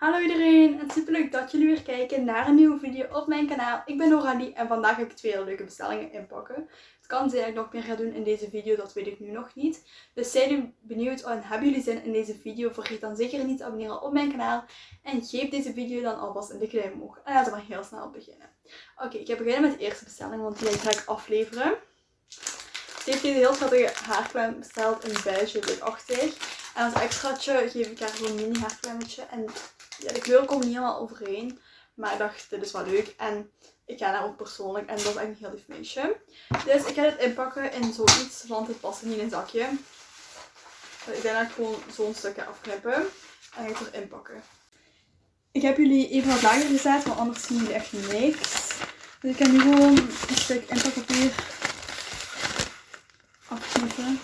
Hallo iedereen en super leuk dat jullie weer kijken naar een nieuwe video op mijn kanaal. Ik ben Noralie en vandaag ga ik twee leuke bestellingen inpakken. Het kan zijn dat ik nog meer ga doen in deze video, dat weet ik nu nog niet. Dus zijn jullie benieuwd en hebben jullie zin in deze video? Vergeet dan zeker niet te abonneren op mijn kanaal. En geef deze video dan alvast een dikke duim omhoog. En laten we maar heel snel beginnen. Oké, ik ga beginnen met de eerste bestelling, want die ga ik afleveren. Ze heeft deze heel schattige haarklem besteld in beige, witachtig. En als extraatje geef ik haar zo'n mini haarklemmetje. En ja, de kleuren komen niet helemaal overeen. Maar ik dacht, dit is wel leuk. En ik ga haar ook persoonlijk. En dat is echt een heel lief meisje. Dus ik ga dit inpakken in zoiets, want het past niet in een zakje. Dus ik denk dat ik gewoon zo'n stukje afknippen. En ga ik het erin pakken. Ik heb jullie even wat lager gezet, want anders zien jullie echt niks. Dus ik ga nu gewoon een stuk inpakpapier afknippen.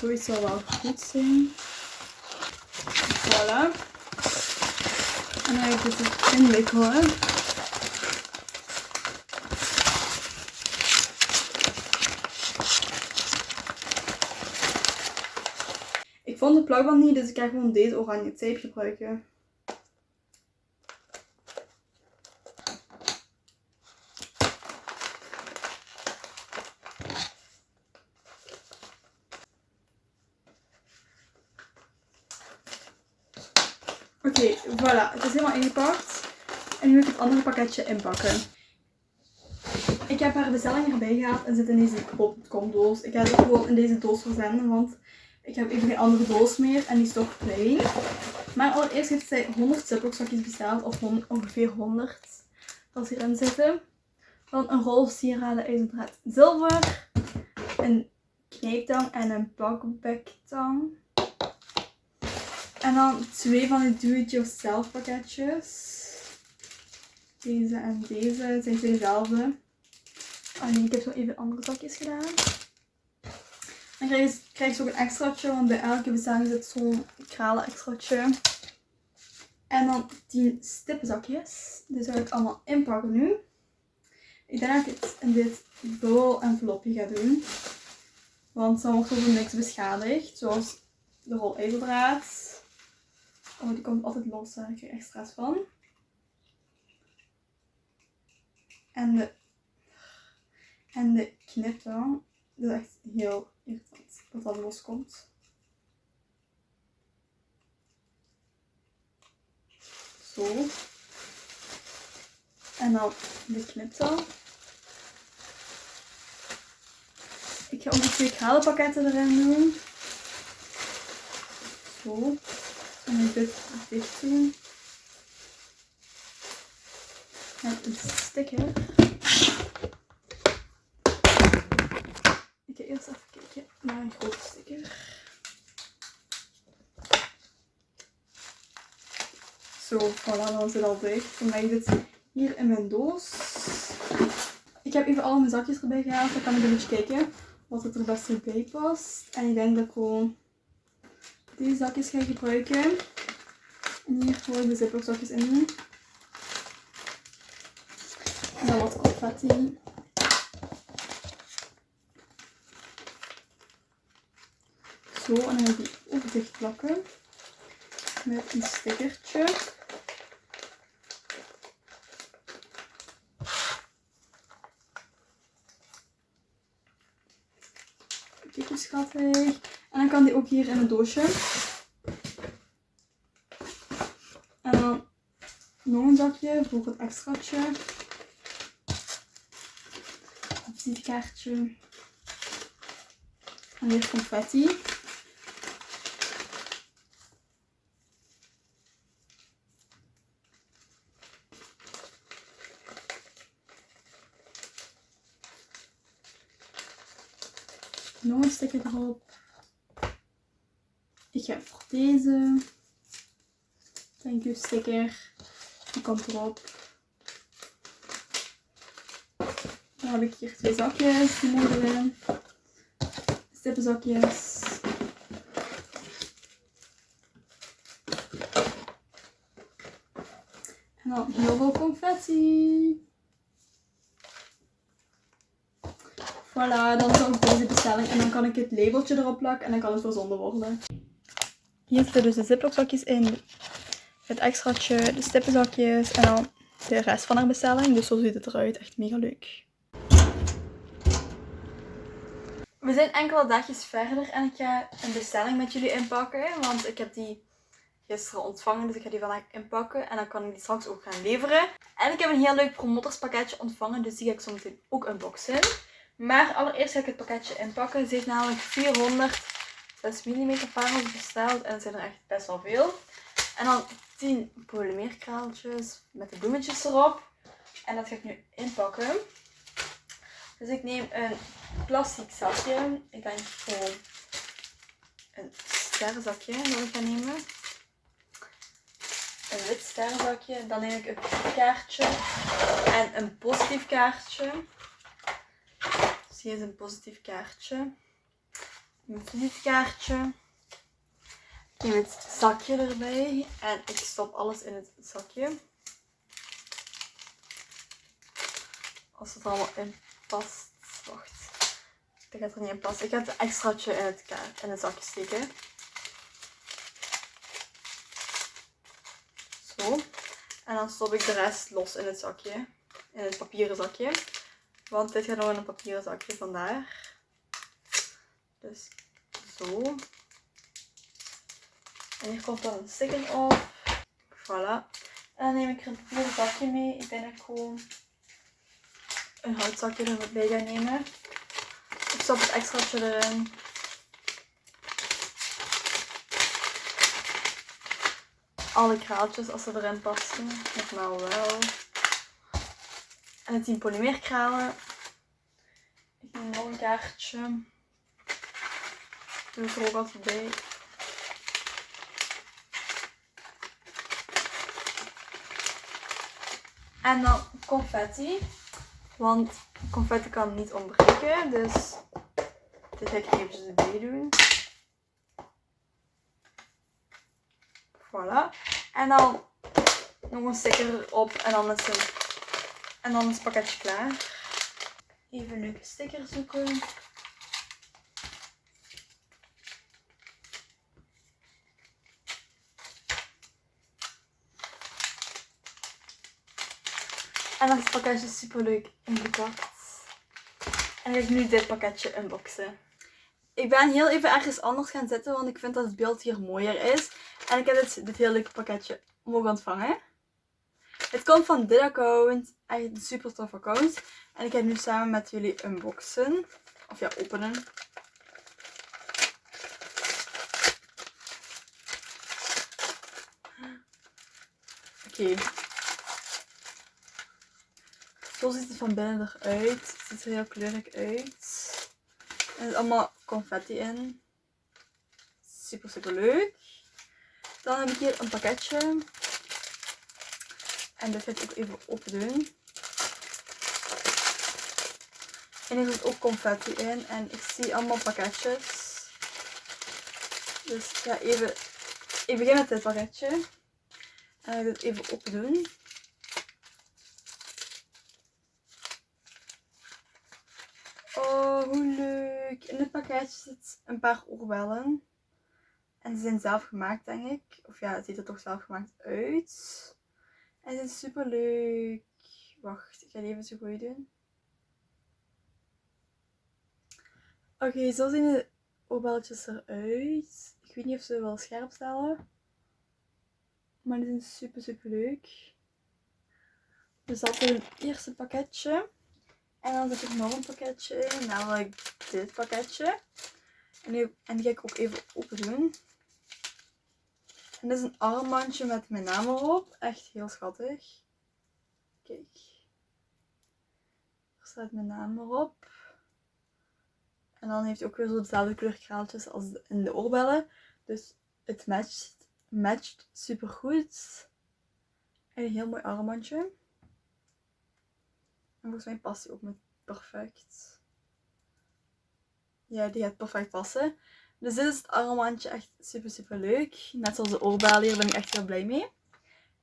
Zoiets zal wel goed zijn. Voilà. En ga ik dit inwikkelen. Ik vond de plakband niet, dus ik ga gewoon deze oranje tape gebruiken. Oké, voilà. Het is helemaal ingepakt. En nu ga ik het andere pakketje inpakken. Ik heb haar bestelling erbij gehaald en zit in deze pop.com-doos. Ik ga het gewoon in deze doos verzenden, want ik heb even geen andere doos meer en die is toch klein. Maar allereerst heeft zij 100 ziploc besteld, of ongeveer 100 dat hierin zitten. Dan een rol sieraden ijzerdraad zilver, een knijptang en een bakbektang. En dan twee van die do-it-yourself pakketjes. Deze en deze. Het zijn twee dezelfde. Alleen ik heb zo even andere zakjes gedaan. Dan krijg je, krijg ook een extraatje, want bij elke bestelling zit zo'n kralen extraatje. En dan 10 stippenzakjes. Die zal ik allemaal inpakken nu. Ik denk dat ik het in dit bol envelopje ga doen. Want dan wordt er niks beschadigd. Zoals de rol ijzerdraad. Oh, die komt altijd los. Daar krijg ik extra's van. En de, en de knippen. Dat is echt heel irritant dat dat loskomt. Zo. En dan de kniptang. Ik ga ook de twee kralenpakketten erin doen. Zo. En dit dicht doen. Met een sticker. Ik ga eerst even kijken naar een grote sticker. Zo, voilà, dan zit al dicht. Dan leg ik hier in mijn doos. Ik heb even al mijn zakjes erbij gehaald. Dan kan ik een beetje kijken wat het er best bij past. En ik denk dat ik gewoon deze zakjes ga gebruiken. En hier gewoon de ziplockzakjes in doen. En dan wat confetti. Zo, en dan ga ik die ook dicht plakken. Met een stickertje. Kijk hoe schattig. Dan kan die ook hier in een doosje. En dan nog een zakje voor het extraatje. Een visitekaartje. En weer confetti. Nog een stukje erop. Ik ga voor deze. Thank you sticker. Die komt erop. Dan heb ik hier twee zakjes. Die mogen erin. Stippenzakjes. En dan heel veel confetti. Voilà, dan is deze bestelling. En dan kan ik het labeltje erop plakken en dan kan het verzonden worden. Hier zitten dus de ziplockzakjes in. het extraatje, de stippenzakjes en dan de rest van haar bestelling. Dus zo ziet het eruit. Echt mega leuk. We zijn enkele dagjes verder en ik ga een bestelling met jullie inpakken. Want ik heb die gisteren ontvangen, dus ik ga die vandaag inpakken. En dan kan ik die straks ook gaan leveren. En ik heb een heel leuk promotorspakketje ontvangen, dus die ga ik zo meteen ook unboxen. Maar allereerst ga ik het pakketje inpakken. Ze heeft namelijk 406 mm parels besteld en er zijn er echt best wel veel. En dan 10 polymeerkraaltjes met de bloemetjes erop. En dat ga ik nu inpakken. Dus ik neem een plastic zakje. Ik denk gewoon een sterrenzakje dat ik ga nemen. Een wit sterrenzakje. Dan neem ik een kaartje en een positief kaartje. Dus hier is een positief kaartje. Een. Ik neem het zakje erbij en ik stop alles in het zakje. Als het allemaal in past. Wacht. Dat gaat er niet in passen. Ik ga het extraatje in het, in het zakje steken. Zo. En dan stop ik de rest los in het zakje. In het papieren zakje. Want dit gaat nog in een papieren zakje, vandaar. Dus zo. En hier komt dan een sticker op. Voilà. En dan neem ik er een papieren zakje mee. Ik dat ik gewoon een houtzakje erbij ga nemen. Ik stop het extraatje erin. Alle kraaltjes als ze erin passen. Nou wel. En het 10 polymeerkralen. Ik neem nog een kaartje. Doe ik er ook altijd bij. En dan confetti. Want confetti kan niet ontbreken. Dus dit ga ik erbij doen. Voilà. En dan nog een sticker erop. En dan is, een, en dan is het pakketje klaar. Even leuke sticker zoeken. En dan is pakketje super leuk ingepakt. En ik ga nu dit pakketje unboxen. Ik ben heel even ergens anders gaan zitten, want ik vind dat het beeld hier mooier is. En ik heb dit, dit heel leuke pakketje mogen ontvangen. Het komt van dit account. Echt een super tof account. En ik ga nu samen met jullie unboxen. Of ja, openen. Oké. Zo ziet het van binnen eruit. Het ziet er heel kleurig uit. Er zit allemaal confetti in. Super, super leuk. Dan heb ik hier een pakketje. En dit ga ik ook even open doen. En er zit ook confetti in. En ik zie allemaal pakketjes. Dus ik ga even... Ik begin met dit pakketje. En ik ga het even open doen. Oh, hoe In het pakketje zit een paar oorbellen. En ze zijn zelf gemaakt, denk ik. Of ja, het ziet er toch zelf gemaakt uit. En ze is super leuk. Wacht, ik ga even zo goed doen. Oké, zo zien de oorbelletjes eruit. Ik weet niet of ze wel scherp stellen. Maar die zijn super, super leuk. Dus dat is het eerste pakketje. En dan zit er nog een pakketje, namelijk dit pakketje. En die, en die ga ik ook even open doen. En dit is een armbandje met mijn naam erop. Echt heel schattig. Kijk. Er staat mijn naam erop. En dan heeft hij ook weer zo dezelfde kleur kraaltjes als in de oorbellen. Dus het matcht, matcht super goed. En een heel mooi armbandje. En volgens mij past hij ook met perfect. Ja, die gaat perfect passen. Dus dit is het armbandje. Echt super, super leuk. Net zoals de oorbel hier ben ik echt heel blij mee.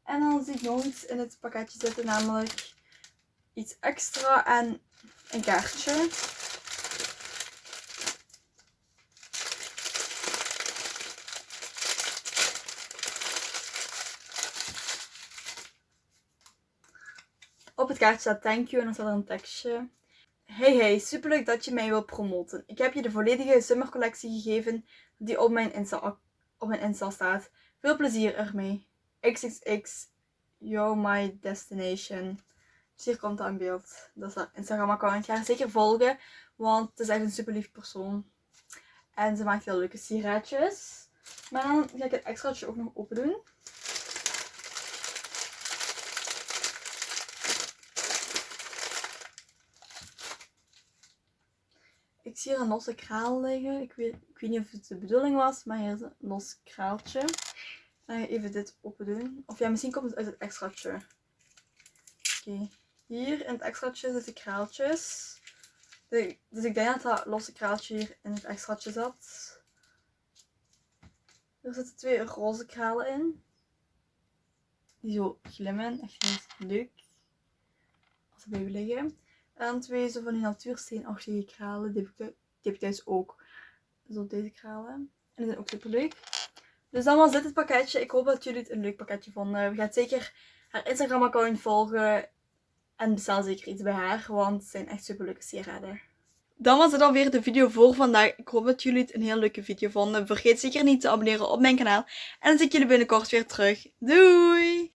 En dan zie ik nog iets in het pakketje zitten. Namelijk iets extra en een kaartje. Op het kaartje staat thank you en dan staat er een tekstje. Hey hey, superleuk dat je mij wil promoten. Ik heb je de volledige summercollectie gegeven die op mijn Insta, op mijn Insta staat. Veel plezier ermee. XXX, you're my destination. Dus hier komt dat in beeld. Dat is haar Instagram account. Ga haar zeker volgen, want het is echt een super lief persoon. En ze maakt heel leuke sigaretjes. Maar dan ga ik het extraatje ook nog open doen. Ik zie hier een losse kraal liggen. Ik weet, ik weet niet of het de bedoeling was, maar hier is een los kraaltje. Ik even dit open doen. Of ja, misschien komt het uit het extraatje. Oké. Hier in het extraatje zitten kraaltjes. Dus ik denk dat dat losse kraaltje hier in het extraatje zat. Er zitten twee roze kralen in. Die zo glimmen. Echt heel leuk. Als ze blijven liggen. En twee zo van die natuursteenachtige kralen. Die heb, ik, die heb ik thuis ook. Zo deze kralen. En die zijn ook super leuk. Dus dan was dit het pakketje. Ik hoop dat jullie het een leuk pakketje vonden. We gaan zeker haar Instagram account volgen. En bestel zeker iets bij haar. Want het zijn echt super leuke sieraden. Dan was het alweer de video voor vandaag. Ik hoop dat jullie het een heel leuke video vonden. Vergeet zeker niet te abonneren op mijn kanaal. En dan zie ik jullie binnenkort weer terug. Doei!